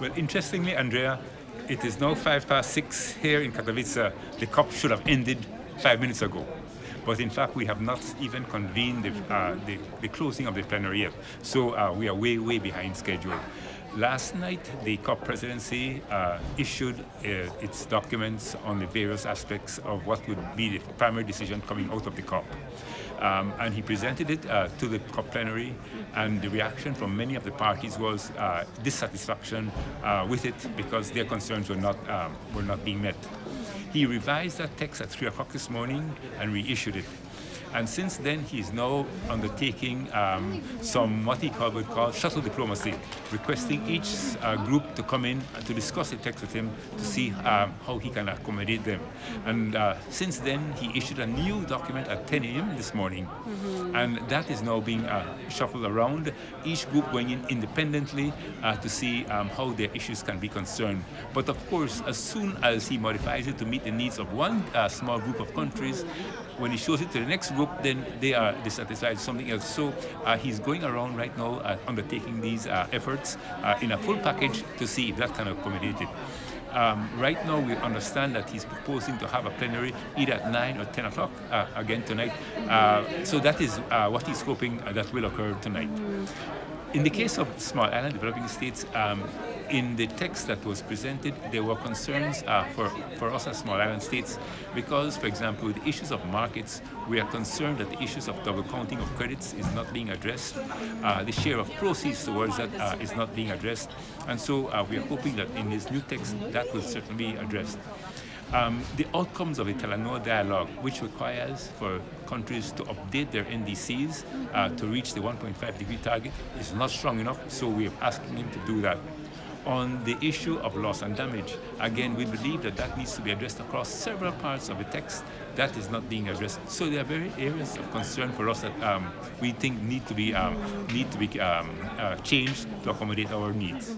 Well, interestingly, Andrea, it is now five past six here in Katowice. The COP should have ended five minutes ago. But in fact, we have not even convened the, uh, the, the closing of the plenary yet. So uh, we are way, way behind schedule. Last night, the COP presidency uh, issued uh, its documents on the various aspects of what would be the primary decision coming out of the COP. Um, and he presented it uh, to the COP plenary, and the reaction from many of the parties was uh, dissatisfaction uh, with it because their concerns were not, um, were not being met. He revised that text at 3 o'clock this morning and reissued it. And since then, he's now undertaking um, some what he called, would call shuttle diplomacy, requesting each uh, group to come in and to discuss the text with him to see um, how he can accommodate them. And uh, since then, he issued a new document at 10 a.m. this morning. Mm -hmm. And that is now being uh, shuffled around, each group going in independently uh, to see um, how their issues can be concerned. But of course, as soon as he modifies it to meet the needs of one uh, small group of countries, when he shows it to the next group, then they are dissatisfied with something else. So uh, he's going around right now uh, undertaking these uh, efforts uh, in a full package to see if that can accommodate it. Um, right now, we understand that he's proposing to have a plenary either at 9 or 10 o'clock uh, again tonight. Uh, so that is what he's hoping that will occur tonight. In the case of small island developing states, um, in the text that was presented, there were concerns uh, for, for us as small island states because, for example, the issues of markets, we are concerned that the issues of double counting of credits is not being addressed. Uh, the share of proceeds towards that uh, is not being addressed. And so uh, we are hoping that in this new text, that will certainly be addressed. Um, the outcomes of the Talanoa dialogue, which requires for countries to update their NDCs uh, to reach the 1.5 degree target, is not strong enough, so we are asking him to do that. On the issue of loss and damage, again, we believe that that needs to be addressed across several parts of the text. That is not being addressed. So there are very areas of concern for us that um, we think need to be um, need to be um, uh, changed to accommodate our needs.